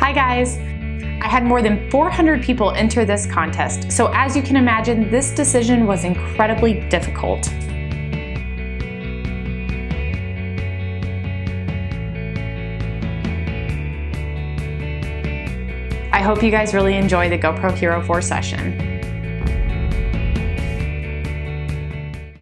Hi guys! I had more than 400 people enter this contest, so as you can imagine, this decision was incredibly difficult. I hope you guys really enjoy the GoPro Hero 4 session.